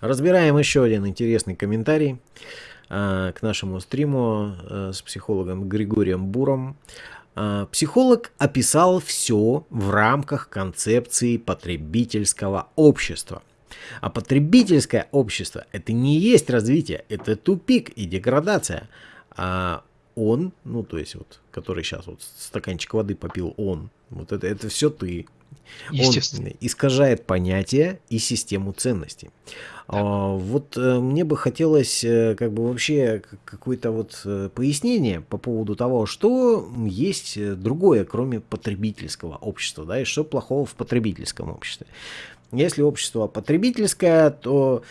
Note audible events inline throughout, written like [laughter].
Разбираем еще один интересный комментарий э, к нашему стриму э, с психологом Григорием Буром. Э, психолог описал все в рамках концепции потребительского общества. А потребительское общество это не есть развитие, это тупик и деградация. А он, ну то есть вот, который сейчас вот стаканчик воды попил, он, вот это, это все ты. Он искажает понятие и систему ценностей. А, вот э, мне бы хотелось э, как бы вообще какое-то вот э, пояснение по поводу того, что есть другое, кроме потребительского общества, да, и что плохого в потребительском обществе. Если общество потребительское, то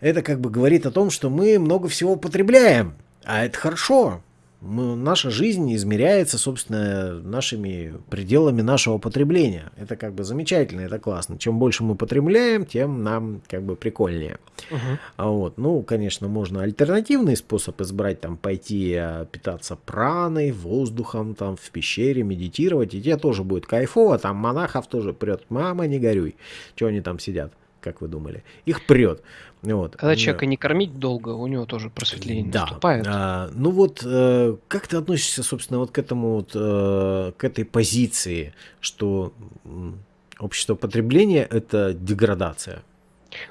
это как бы говорит о том, что мы много всего потребляем, а это хорошо, мы, наша жизнь измеряется, собственно, нашими пределами нашего потребления. Это как бы замечательно, это классно. Чем больше мы потребляем, тем нам как бы прикольнее. Uh-huh. А вот, ну, конечно, можно альтернативный способ избрать, там, пойти а, питаться праной, воздухом, там, в пещере, медитировать, и тебе тоже будет кайфово, там монахов тоже прет, мама, не горюй, что они там сидят как вы думали. Их прет. Вот. Когда человека не кормить долго, у него тоже просветление да. наступает. А, ну вот, э, как ты относишься, собственно, вот к этому вот, э, к этой позиции, что общество потребления – это деградация?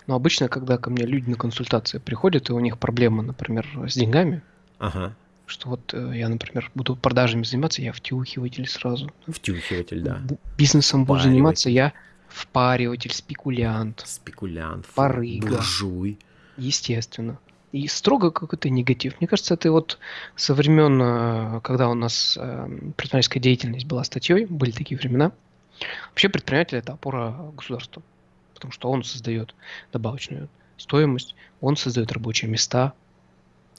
Ну, обычно, когда ко мне люди на консультации приходят, и у них проблемы, например, с деньгами, ага. что вот э, я, например, буду продажами заниматься, я втюхиватель сразу. Втюхиватель, да. Бизнесом буду заниматься, я Впариватель, спекулянт. Спекулянт. Барыга. Буржуй. Естественно. И строго какой-то негатив. Мне кажется, это вот со времен, э, когда у нас э, предпринимательская деятельность была статьей, были такие времена. Вообще предприниматель это опора государства. Потому что он создает добавочную стоимость, он создает рабочие места.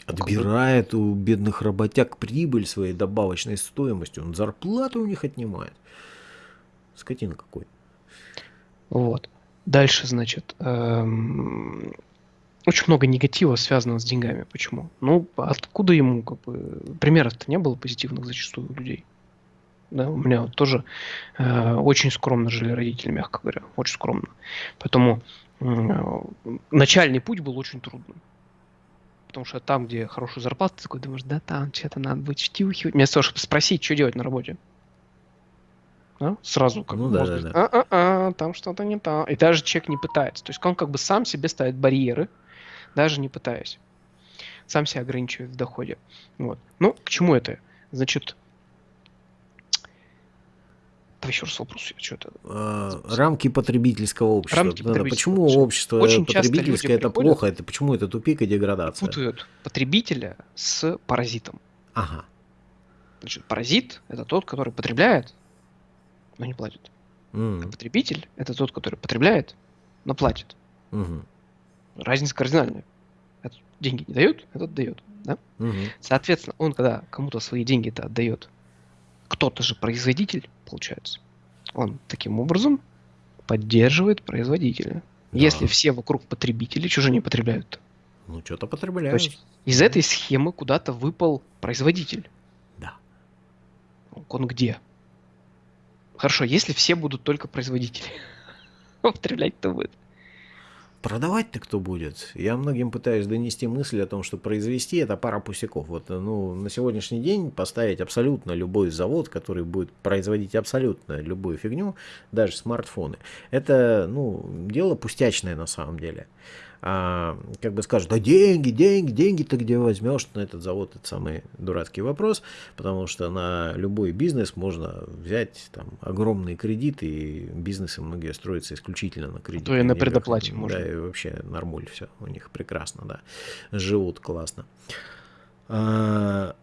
Отбирает у бедных работяг прибыль своей добавочной стоимостью. Он зарплату у них отнимает. Скотина какой. Вот. Дальше, значит, эм, очень много негатива связано с деньгами. Почему? Ну, откуда ему, как бы, примеров-то не было позитивных зачастую у людей. Да, у меня вот тоже э, очень скромно жили родители, мягко говоря, очень скромно. Поэтому э, начальный путь был очень трудным. Потому что там, где хорошая зарплата, ты такой думаешь, да там что-то надо быть втюхивать. Вместо того, чтобы спросить, что делать на работе да? сразу как ну, да, да, да. А-а-а, там что-то не так. И даже человек не пытается. То есть он как бы сам себе ставит барьеры, даже не пытаясь. Сам себя ограничивает в доходе. Вот. Ну, к чему это? Значит, Давай еще раз вопрос. Что-то... А, рамки потребительского общества. Рамки да, потребительского почему общества. общество Очень потребительское это плохо? Это почему это тупик и деградация? Путают потребителя с паразитом. Ага. Значит, паразит это тот, который потребляет, но не платит. Mm. А потребитель это тот, который потребляет, но платит. Mm-hmm. Разница кардинальная. Этот деньги не дает, этот дает. Да? Mm-hmm. Соответственно, он когда кому-то свои деньги-то отдает, кто-то же производитель, получается. Он таким образом поддерживает производителя. Да. Если все вокруг потребители, же не потребляют? Ну, что-то потребляют. То есть из этой схемы куда-то выпал производитель. Да. Он где? Хорошо, если все будут только производители, [laughs] употреблять кто будет? Продавать-то кто будет? Я многим пытаюсь донести мысль о том, что произвести это пара пусяков. Вот ну, на сегодняшний день поставить абсолютно любой завод, который будет производить абсолютно любую фигню, даже смартфоны, это ну, дело пустячное на самом деле а, как бы скажут, да деньги, деньги, деньги ты где возьмешь на этот завод, это самый дурацкий вопрос, потому что на любой бизнес можно взять там огромные кредиты, и бизнесы многие строятся исключительно на кредиты. То и на предоплате можно. Да, и вообще нормуль все, у них прекрасно, да, живут классно. А,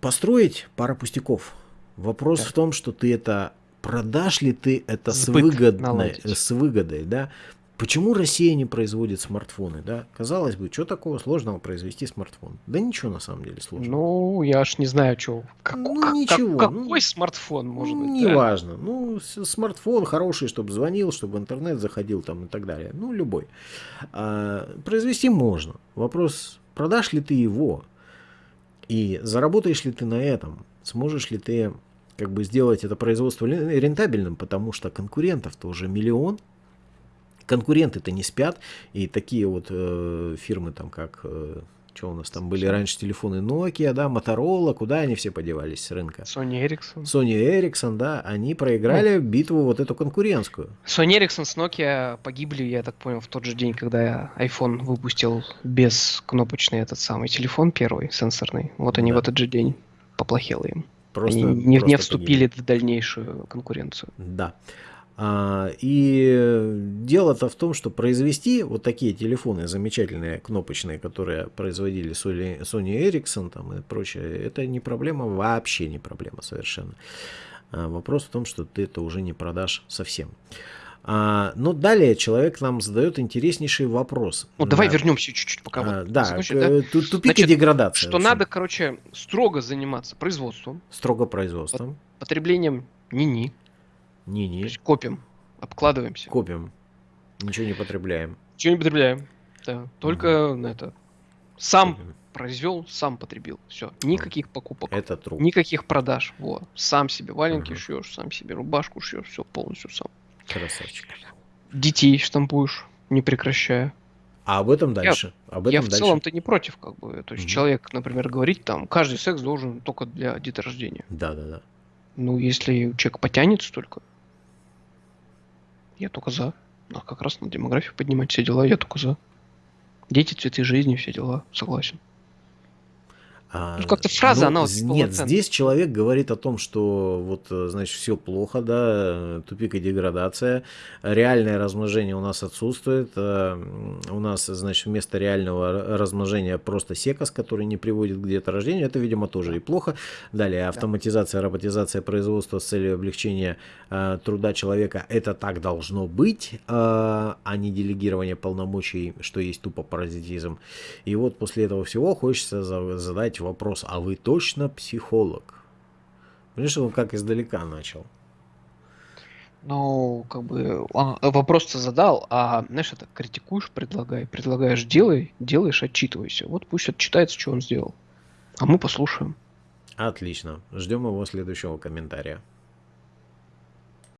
построить пара пустяков. Вопрос да. в том, что ты это продашь ли ты это с, выгодной, с выгодой, да? Почему Россия не производит смартфоны, да? Казалось бы, что такого сложного произвести смартфон? Да ничего на самом деле сложного. Ну, я аж не знаю, что. Как, ну, как, ничего. Как, какой ну, смартфон может быть? Неважно. Да? Ну, смартфон хороший, чтобы звонил, чтобы интернет заходил там и так далее. Ну, любой. А, произвести можно. Вопрос, продашь ли ты его? И заработаешь ли ты на этом? Сможешь ли ты как бы сделать это производство рентабельным, потому что конкурентов-то уже миллион, конкуренты-то не спят, и такие вот э, фирмы там как э, что у нас там были раньше телефоны Nokia, да, Motorola, куда они все подевались с рынка? Sony Ericsson. Sony Ericsson, да, они проиграли ну, битву вот эту конкурентскую. Sony Ericsson с Nokia погибли, я так понял, в тот же день, когда iPhone выпустил без кнопочный этот самый телефон первый, сенсорный. Вот они да. в этот же день поплохело им. Просто, они не, просто не вступили погибли. в дальнейшую конкуренцию. Да. А, и дело-то в том, что произвести вот такие телефоны замечательные, кнопочные, которые производили Sony, Ericsson там и прочее, это не проблема, вообще не проблема совершенно. А, вопрос в том, что ты это уже не продашь совсем. А, но далее человек нам задает интереснейший вопрос. Ну, давай вернемся чуть-чуть, пока а, вот, да, закончить, да? тупик Значит, и деградация. Что надо, короче, строго заниматься производством. Строго производством. Потреблением ни-ни. Не-не. Копим, обкладываемся. Копим. Ничего не потребляем. Ничего не потребляем. Да. Только угу. это. Сам копим. произвел, сам потребил. Все. Никаких покупок. Это труд. Никаких продаж. Вот. Сам себе валенки угу. шьешь, сам себе рубашку шьешь, все полностью сам. Красавчик. Детей штампуешь, не прекращая. А об этом дальше. Я, об этом я в дальше. целом-то не против, как бы. То есть угу. человек, например, говорит, там, каждый секс должен только для деторождения. Да, да, да. Ну, если человек потянется только, я только за. А как раз на демографию поднимать все дела, я только за. Дети, цветы жизни, все дела, согласен. А, ну, как-то фраза, ну, она вот Нет, здесь человек говорит о том, что вот, э, значит, все плохо, да, тупик и деградация, реальное размножение у нас отсутствует, э, у нас, значит, вместо реального размножения просто секас, который не приводит к деторождению, это, видимо, тоже и плохо. Далее, автоматизация, роботизация производства с целью облегчения э, труда человека, это так должно быть, а не делегирование полномочий, что есть тупо паразитизм. И вот после этого всего хочется задать задать вопрос, а вы точно психолог? Понимаешь, он как издалека начал. Ну, как бы он вопрос-то задал, а знаешь, это критикуешь, предлагай, предлагаешь, делай, делаешь, отчитывайся. Вот пусть отчитается, что он сделал. А мы послушаем. Отлично. Ждем его следующего комментария.